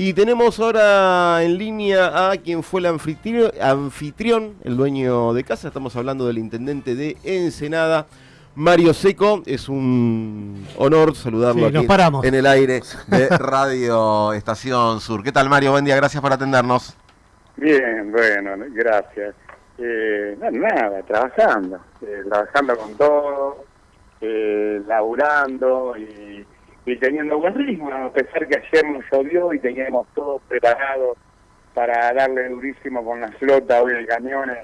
Y tenemos ahora en línea a quien fue el anfitrión, anfitrión, el dueño de casa. Estamos hablando del intendente de Ensenada. Mario Seco, es un honor saludarlo aquí en el aire de Radio Estación Sur. ¿Qué tal Mario? Buen día, gracias por atendernos. Bien, bueno, gracias. Eh, nada, trabajando, eh, trabajando con todo, eh, laburando y, teniendo buen ritmo, a pesar que ayer nos llovió y teníamos todo preparado para darle durísimo con la flota hoy de camiones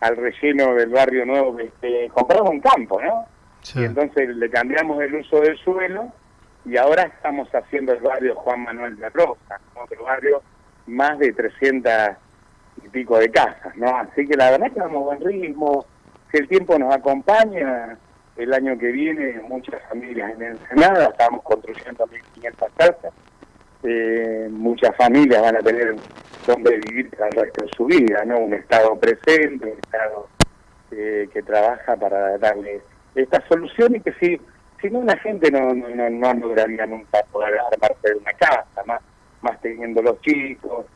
al relleno del barrio nuevo que compramos un campo, ¿no? Y entonces le cambiamos el uso del suelo y ahora estamos haciendo el barrio Juan Manuel de Rosa, otro barrio más de 300 y pico de casas, ¿no? Así que la verdad es que vamos a buen ritmo, si el tiempo nos acompaña, el año que viene muchas familias en Ensenada, estamos construyendo 1.500 casas, eh, muchas familias van a tener donde vivir el resto de su vida, ¿no? Un Estado presente, un Estado eh, que trabaja para darle esta solución y que si, si no la gente no, no, no lograría nunca poder armarse de una casa, más, más teniendo los chicos,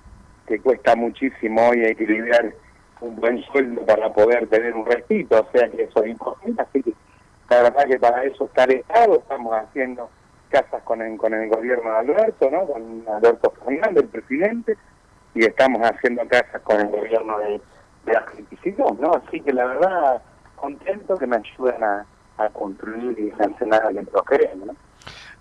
que cuesta muchísimo hoy equilibrar un buen sueldo para poder tener un respito, o sea que eso es imposible, así que la verdad que para eso está el Estado, estamos haciendo casas con el, con el gobierno de Alberto, ¿no? con Alberto Fernández, el presidente, y estamos haciendo casas con el gobierno de, de Argentina, ¿no? Así que la verdad contento que me ayuden a, construir y sancionar que ¿no?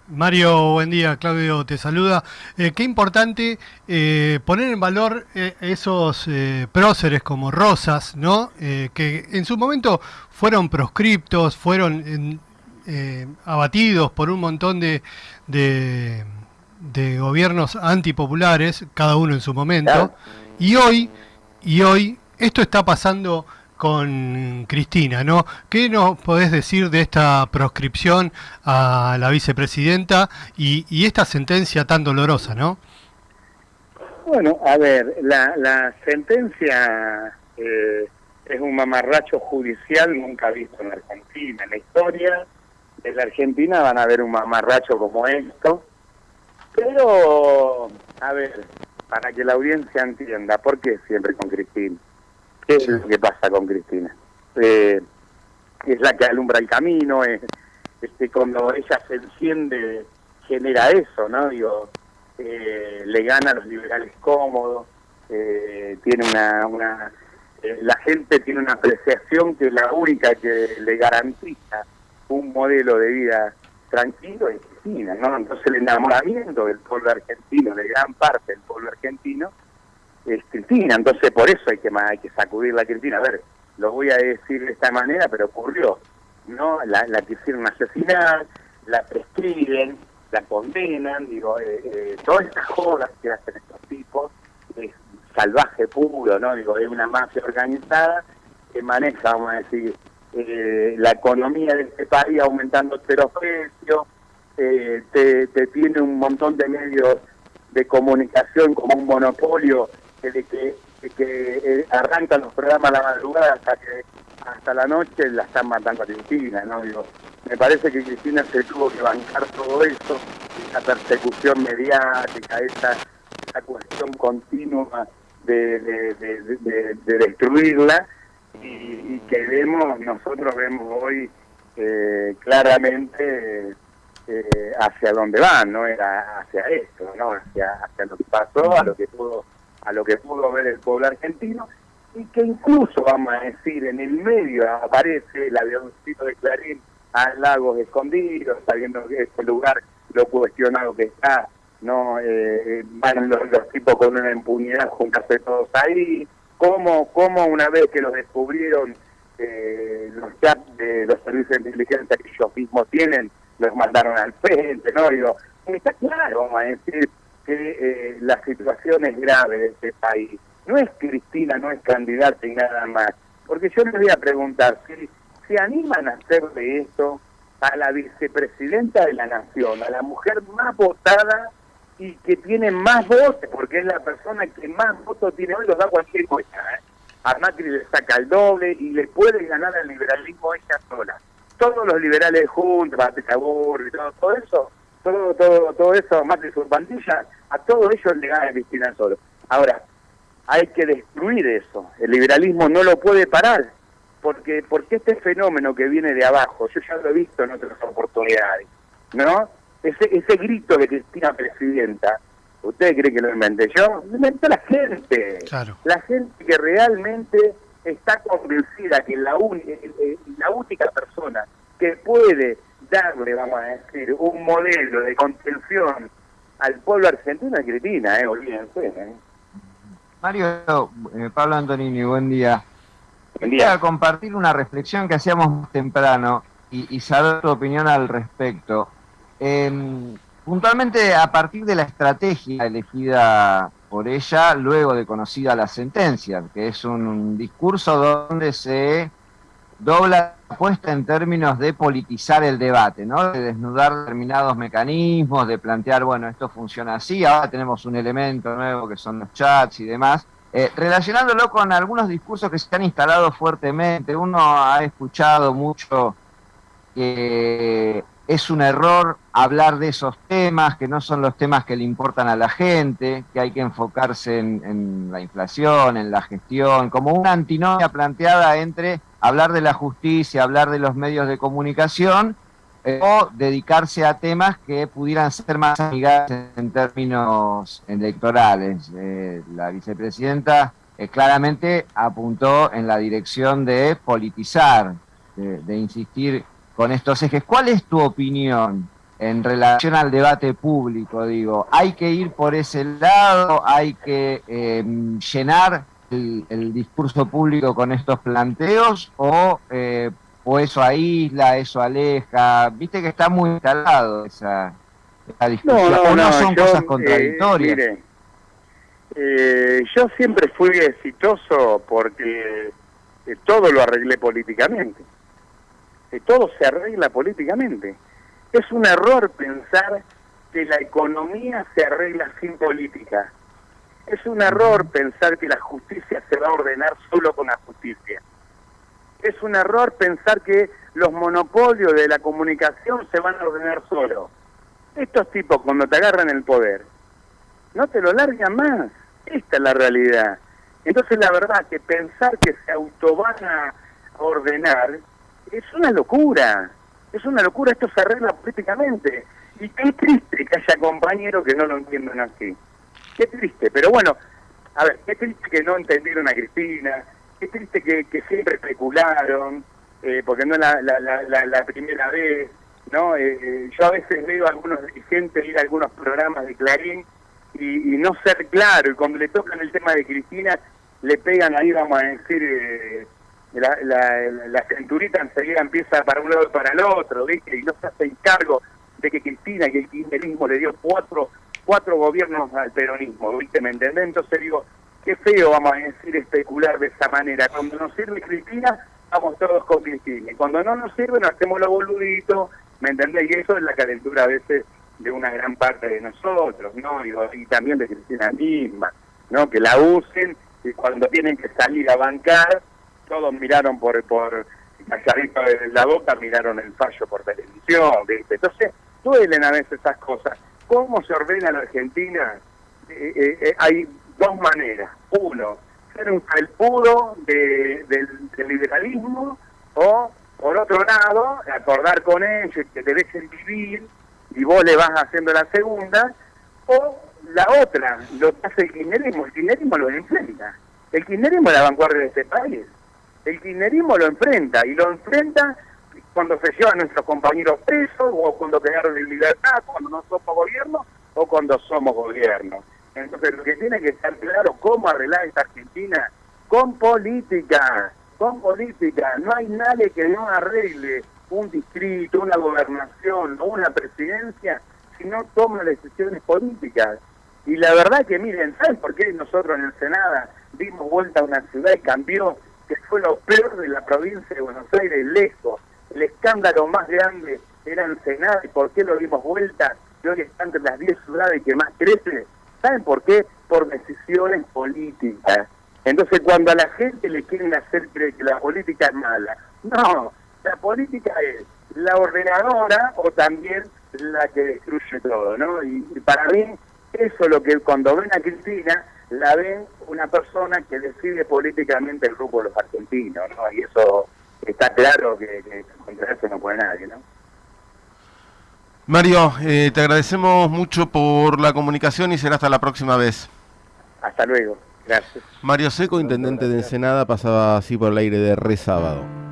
Mario, buen día. Claudio te saluda. Eh, qué importante eh, poner en valor eh, esos próceres como Rosas, ¿no? que en su momento fueron proscriptos, fueron abatidos por un montón de, de, gobiernos antipopulares, cada uno en su momento. Y hoy, y hoy, esto está pasando con Cristina, ¿no? ¿Qué nos podés decir de esta proscripción a la vicepresidenta y, esta sentencia tan dolorosa, no? Bueno, a ver, la, sentencia eh, es un mamarracho judicial nunca visto en Argentina. En la historia de la Argentina van a ver un mamarracho como esto. Pero, a ver, para que la audiencia entienda, ¿por qué siempre con Cristina? ¿Qué es lo que pasa con Cristina? Eh, es la que alumbra el camino, es, este, cuando ella se enciende genera eso, ¿no? Digo, eh, le gana a los liberales cómodos, eh, tiene una, una la gente tiene una apreciación que es la única que le garantiza un modelo de vida tranquilo es Cristina, ¿no? Entonces el enamoramiento del pueblo argentino, de gran parte del pueblo argentino, es Cristina, entonces por eso hay que, sacudir la Cristina. A ver, lo voy a decir de esta manera, pero ocurrió, ¿no? La, la quisieron asesinar, la prescriben, la condenan, digo, eh, eh, todas estas jodas que hacen estos tipos, es salvaje puro, ¿no? Digo, es una mafia organizada que maneja, vamos a decir, eh, la economía de este país aumentando los precios, eh, te, te tiene un montón de medios de comunicación como un monopolio de que, que eh, arrancan los programas a la madrugada hasta que hasta la noche la están matando a Cristina, ¿no? Digo, me parece que Cristina se tuvo que bancar todo eso, esa persecución mediática, esa, esa cuestión continua de, de, destruirla y, que vemos, nosotros vemos hoy eh, claramente eh, hacia dónde van, no era hacia esto, no hacia, hacia lo que pasó, a lo que pudo a lo que pudo ver el pueblo argentino, y que incluso, vamos a decir, en el medio aparece el avioncito de Clarín a Lagos Escondidos, sabiendo que este lugar lo cuestionado que está, no eh, van los, tipos con una impunidad juntarse todos ahí, como como una vez que los descubrieron eh, los chats de los servicios de inteligencia que ellos mismos tienen, los mandaron al frente, ¿no? Digo, está claro, vamos a decir, que eh, la situación es grave de este país. No es Cristina, no es candidata y nada más. Porque yo les voy a preguntar, si se animan a hacer de esto a la vicepresidenta de la Nación, a la mujer más votada y que tiene más votos, porque es la persona que más votos tiene hoy, los da cualquier cosa. ¿eh? A Macri le saca el doble y le puede ganar al liberalismo ella sola. Todos los liberales juntos, Patricia y todo eso, todo, todo, todo eso, más de su pandilla, a todo ello le gana Cristina solo. Ahora, hay que destruir eso. El liberalismo no lo puede parar, porque porque este fenómeno que viene de abajo, yo ya lo he visto en otras oportunidades, ¿no? Ese, ese grito de Cristina Presidenta, ¿ustedes creen que lo inventé yo? Lo inventó la gente. La gente que realmente está convencida que la, la única persona que puede darle, vamos a decir, un modelo de contención al pueblo argentino es Cristina, ¿eh? Olvídense, ¿eh? Mario, eh, Pablo Antonini, buen día. Quería compartir una reflexión que hacíamos temprano y, saber tu opinión al respecto. Em, puntualmente, a partir de la estrategia elegida por ella, luego de conocida la sentencia, que es un, discurso donde se dobla la apuesta en términos de politizar el debate, ¿no? de desnudar determinados mecanismos, de plantear, bueno, esto funciona así, ahora tenemos un elemento nuevo que son los chats y demás, eh, relacionándolo con algunos discursos que se han instalado fuertemente. Uno ha escuchado mucho que es un error hablar de esos temas, que no son los temas que le importan a la gente, que hay que enfocarse en la inflación, en la gestión, como una antinomia planteada entre hablar de la justicia, hablar de los medios de comunicación eh, o dedicarse a temas que pudieran ser más amigables en términos electorales. Eh, la vicepresidenta eh, claramente apuntó en la dirección de politizar, de, insistir con estos ejes. ¿Cuál es tu opinión en relación al debate público? Digo, ¿hay que ir por ese lado? ¿Hay que llenar el, discurso público con estos planteos o, eh, o eso aísla, eso aleja? Viste que está muy instalado esa, discusión. No, no, son cosas eh, contradictorias. Eh, yo siempre fui exitoso porque todo lo arreglé políticamente. todo se arregla políticamente. Es un error pensar que la economía se arregla sin política. Es un error pensar que la justicia se va a ordenar solo con la justicia. Es un error pensar que los monopolios de la comunicación se van a ordenar solo. Estos tipos cuando te agarran el poder, no te lo largan más. Esta es la realidad. Entonces la verdad que pensar que se auto van a ordenar es una locura. Es una locura, esto se arregla políticamente. Y qué triste que haya compañeros que no lo entiendan así. Qué triste, pero bueno, a ver, qué triste que no entendieron a Cristina, qué triste que, siempre especularon, eh, porque no es la, la, la, primera vez, ¿no? Eh, eh, yo a veces veo a algunos dirigentes ir a algunos programas de Clarín y, no ser claro, y cuando le tocan el tema de Cristina, le pegan ahí, vamos a decir, la, la, cinturita enseguida empieza para un lado y para el otro, ¿viste? Y no se hace cargo de que Cristina y el kirchnerismo le dio cuatro cuatro gobiernos al peronismo, ¿viste? ¿Me entendés? Entonces digo, qué feo vamos a decir especular de esa manera. Cuando nos sirve Cristina, vamos todos con Cristina. Y cuando no nos sirve, nos hacemos los boluditos, ¿me entendés? Y eso es la calentura a veces de una gran parte de nosotros, ¿no? Y, también de Cristina misma, ¿no? Que la usen y cuando tienen que salir a bancar, todos miraron por, por calladito de la boca, miraron el fallo por televisión, ¿viste? Entonces, duelen a veces esas cosas. ¿Cómo se ordena la Argentina? Eh, eh, eh, hay dos maneras. Uno, ser un felpudo de, del, liberalismo o, por otro lado, acordar con ellos que te dejen vivir y vos le vas haciendo la segunda, o la otra, lo que hace el kirchnerismo. El kirchnerismo lo enfrenta. El kirchnerismo es la vanguardia de este país. El kirchnerismo lo enfrenta y lo enfrenta cuando se llevan nuestros compañeros presos, o cuando quedaron en libertad, cuando no somos gobierno, o cuando somos gobierno. Entonces, lo que tiene que estar claro, cómo arreglar esta Argentina, con política, con política. No hay nadie que no arregle un distrito, una gobernación o una presidencia si no toma decisiones políticas. Y la verdad que miren, ¿saben por qué nosotros en el Senado dimos vuelta a una ciudad y cambió, que fue lo peor de la provincia de Buenos Aires, lejos? El escándalo más grande era Ensenada y por qué lo dimos vuelta y hoy está entre las 10 ciudades que más crece. ¿Saben por qué? Por decisiones políticas. Entonces cuando a la gente le quieren hacer creer que la política es mala, no, la política es la ordenadora o también la que destruye todo, ¿no? Y, para mí, eso es lo que cuando ven a Cristina, la ven una persona que decide políticamente el grupo de los argentinos, ¿no? Y eso está claro que, que contra eso no puede nadie, ¿no? Mario, eh, te agradecemos mucho por la comunicación y será hasta la próxima vez. Hasta luego, gracias. Mario Seco, intendente de Ensenada, pasaba así por el aire de Re Sábado.